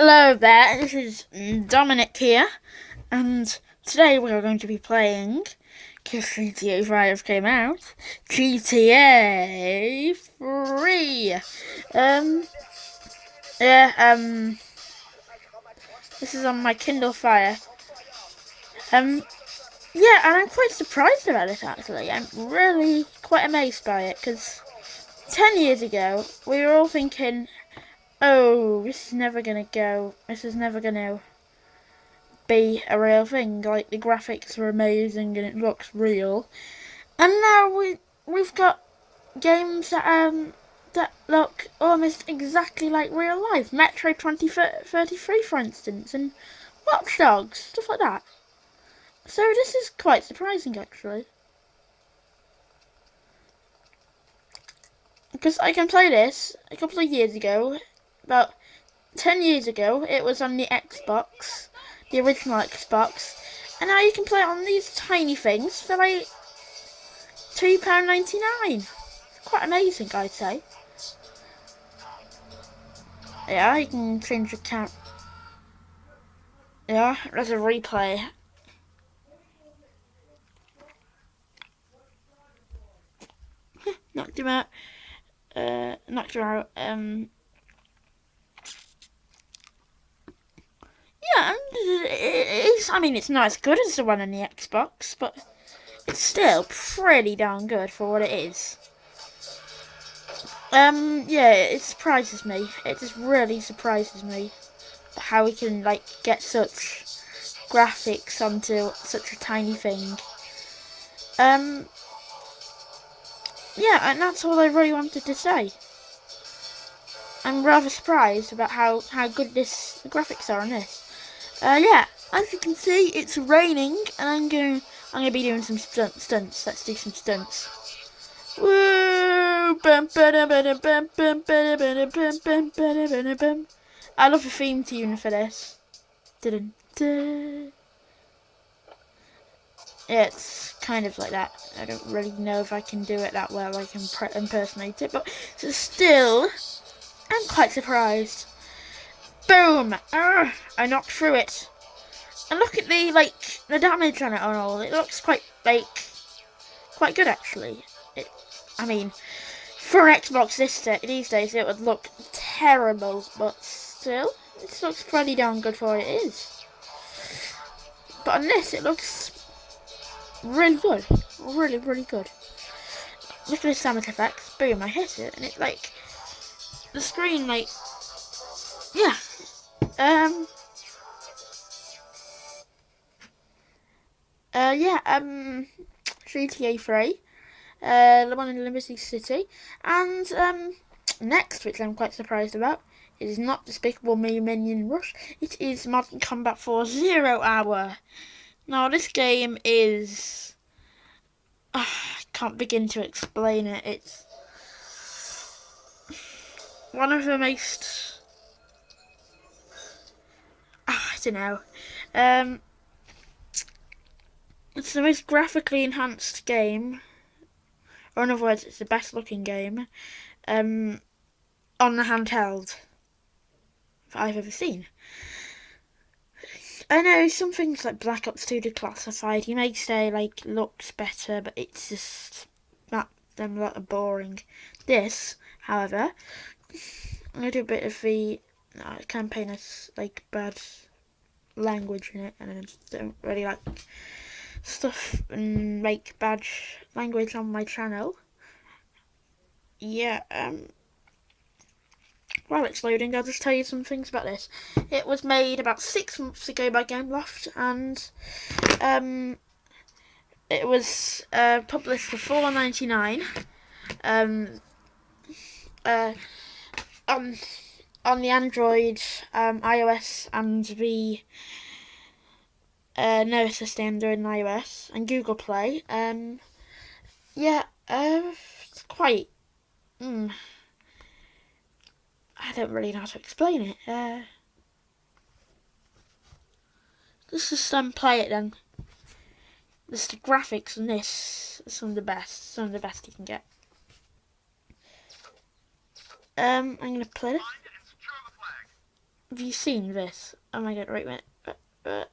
Hello there, this is Dominic here, and today we are going to be playing, because GTA 5 came out, GTA 3. Um, yeah, um, this is on my Kindle Fire. Um, yeah, and I'm quite surprised about it actually. I'm really quite amazed by it, because 10 years ago, we were all thinking, oh, this is never going to go, this is never going to be a real thing. Like, the graphics are amazing and it looks real. And now we, we've got games that, um, that look almost exactly like real life. Metro 2033, for instance, and Watch Dogs, stuff like that. So this is quite surprising, actually. Because I can play this a couple of years ago about 10 years ago, it was on the Xbox, the original Xbox, and now you can play it on these tiny things for like £2.99. Quite amazing, I'd say. Yeah, you can change the count. Yeah, there's a replay. knocked him out. Uh, knocked her out. Um, yeah, it's, I mean, it's not as good as the one on the Xbox, but it's still pretty darn good for what it is. Um, yeah, it surprises me. It just really surprises me how we can, like, get such graphics onto such a tiny thing. Um, yeah, and that's all I really wanted to say. I'm rather surprised about how, how good this the graphics are on this. Uh, yeah, as you can see, it's raining, and I'm going I'm gonna be doing some stunt, stunts. Let's do some stunts. Woo! I love the theme tune for this. It's kind of like that. I don't really know if I can do it that well. I can impersonate it, but still, I'm quite surprised. Boom! Urgh, I knocked through it. And look at the, like, the damage on it and all. It looks quite, like, quite good, actually. It, I mean, for Xbox this these days, it would look terrible, but still, it looks pretty darn good for what it is. But on this, it looks really good. Really, really good. Look at the sound effects. Boom, I hit it, and it's like, the screen, like, yeah, um. Uh, yeah, um, GTA 3, uh, the one in Liberty City, and, um, next, which I'm quite surprised about, is not Despicable Me Minion Rush, it is Modern Combat 4 Zero Hour. Now, this game is, uh, I can't begin to explain it, it's one of the most Don't know. Um, it's the most graphically enhanced game, or in other words, it's the best looking game um, on the handheld I've ever seen. I know some things like Black Ops 2 Declassified, you may say like looks better, but it's just that them lot of boring. This, however, I'm gonna do a bit of the uh, campaign as like bad language in it, and I don't really like stuff and make bad language on my channel. Yeah, um, while it's loading, I'll just tell you some things about this. It was made about six months ago by Gameloft, and um, it was uh, published for four ninety nine. Um, uh, um, on the Android, um, iOS, and the uh, no, it's just iOS and Google Play. Um, yeah, uh, it's quite. Mm, I don't really know how to explain it. Uh, let's just um, play it then. This the graphics on this some of the best, some of the best you can get. Um, I'm gonna play it. Have you seen this? Oh my god, a minute.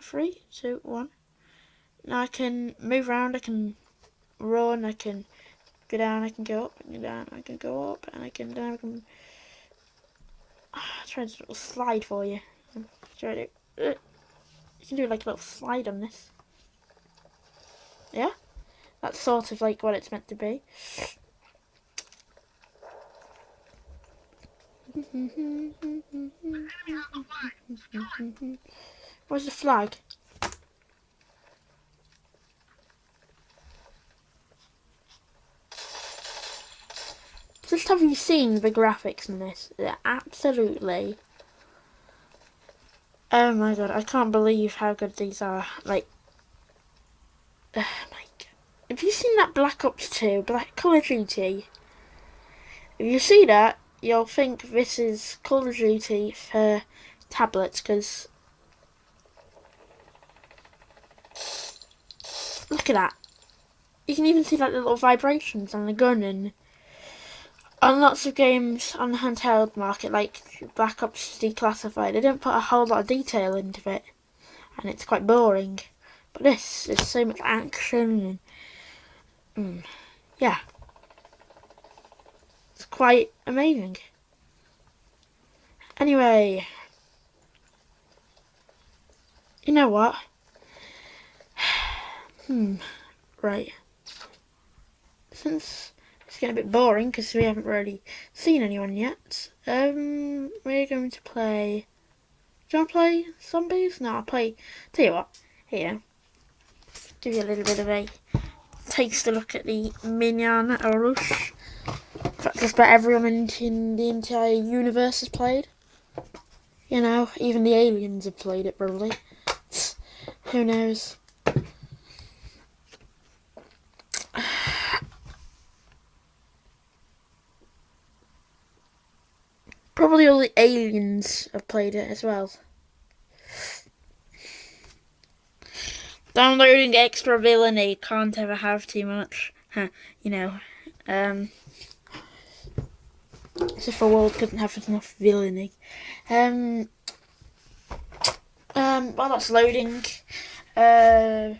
Three, two, one. Now I can move around, I can run, I can go down, I can go up, I can go down, I can go up, and I can down, I can... Ah, try to a slide for you. Try to... Uh, you can do like a little slide on this. Yeah? That's sort of like what it's meant to be. Where's the flag? Just have you seen the graphics in this? They're absolutely... Oh my god, I can't believe how good these are. Like, oh my god. Have you seen that Black Ops 2, Black Call of Duty? If you see that, you'll think this is Call of Duty for tablets, because... Look at that. You can even see like the little vibrations on the gun and on lots of games on the handheld market, like Black Ops Declassified, they don't put a whole lot of detail into it, and it's quite boring. But this, is so much action, and mm, yeah, quite amazing. Anyway, you know what? hmm, right. Since it's getting a bit boring because we haven't really seen anyone yet. Um, we're going to play... Do you want to play zombies? No, I'll play... Tell you what, here. Give you a little bit of a taste a look at the Minion Rush. Just about everyone in the entire universe has played. You know, even the aliens have played it probably. Who knows? Probably all the aliens have played it as well. Downloading extra villainy can't ever have too much. You know. Um, as if a world couldn't have enough villainy. Um, um, while that's loading, uh,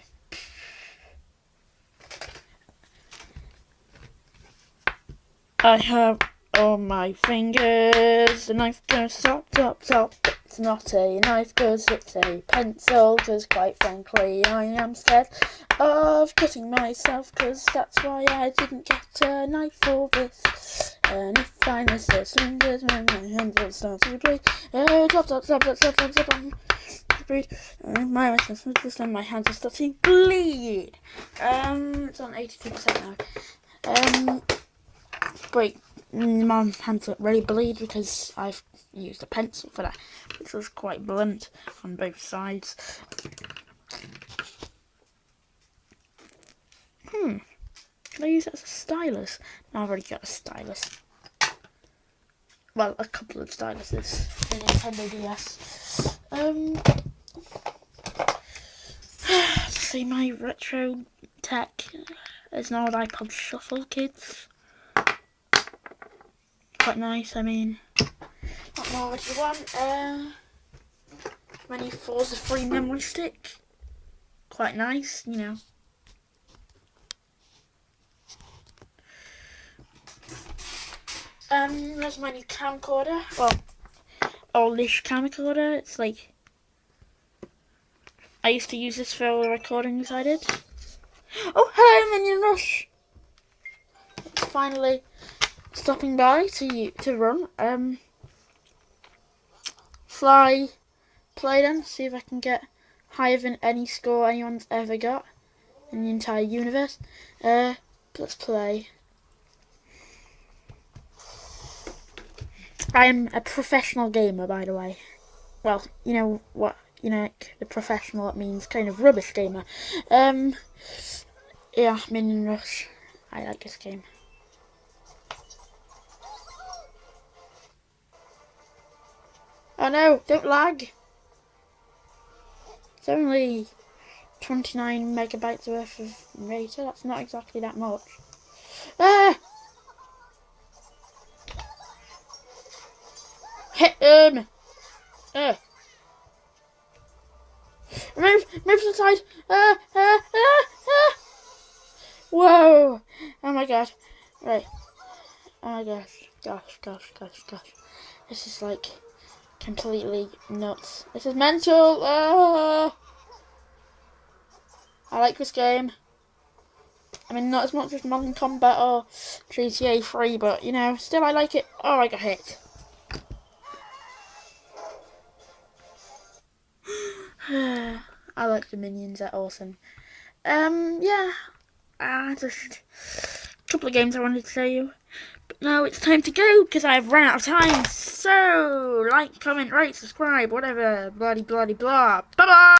I have on my fingers. The knife goes top, top, top it's not a knife cause it's a pencil cause quite frankly I am scared of cutting myself cause that's why I didn't get a knife for this. And if I miss a slingers when my hands will start to bleed oh uh, drop drop drop drop drop drop drop bleed uh, my and my hands are starting to bleed. Um it's on 82% now. Um great my hands really bleed because I've used a pencil for that, which was quite blunt on both sides. Hmm. Can I use it as a stylus? No, I've already got a stylus. Well, a couple of styluses. The Nintendo DS. Um. see my retro tech. There's no iPod Shuffle, kids quite nice. I mean, what more would you want? Uh, many fours a free memory stick. Quite nice, you know. Um, there's my new camcorder. Well, oldish camcorder. It's like I used to use this for all the recordings I did. Oh, hello, Minion Rush! Finally stopping by to to run. Um, fly, play then, see if I can get higher than any score anyone's ever got in the entire universe. Uh, let's play. I am a professional gamer, by the way. Well, you know what, you know, like the professional, it means kind of rubbish gamer. Um, yeah, Minion Rush. I like this game. Oh no, don't lag. It's only 29 megabytes worth of data. That's not exactly that much. Ah! Hit! Uh. Move, move to the side. Uh, uh, uh, uh. Whoa. Oh my god. Right. Oh my gosh. Gosh, gosh, gosh, gosh. This is like completely nuts. This is mental. Uh. I like this game. I mean, not as much as Modern Combat or GTA 3, but, you know, still I like it. Oh, I got hit. I like the minions, they're awesome. Um, yeah, uh, just a couple of games I wanted to show you. Now it's time to go, because I've run out of time. So, like, comment, rate, subscribe, whatever, bloody, bloody, blah. Bye-bye!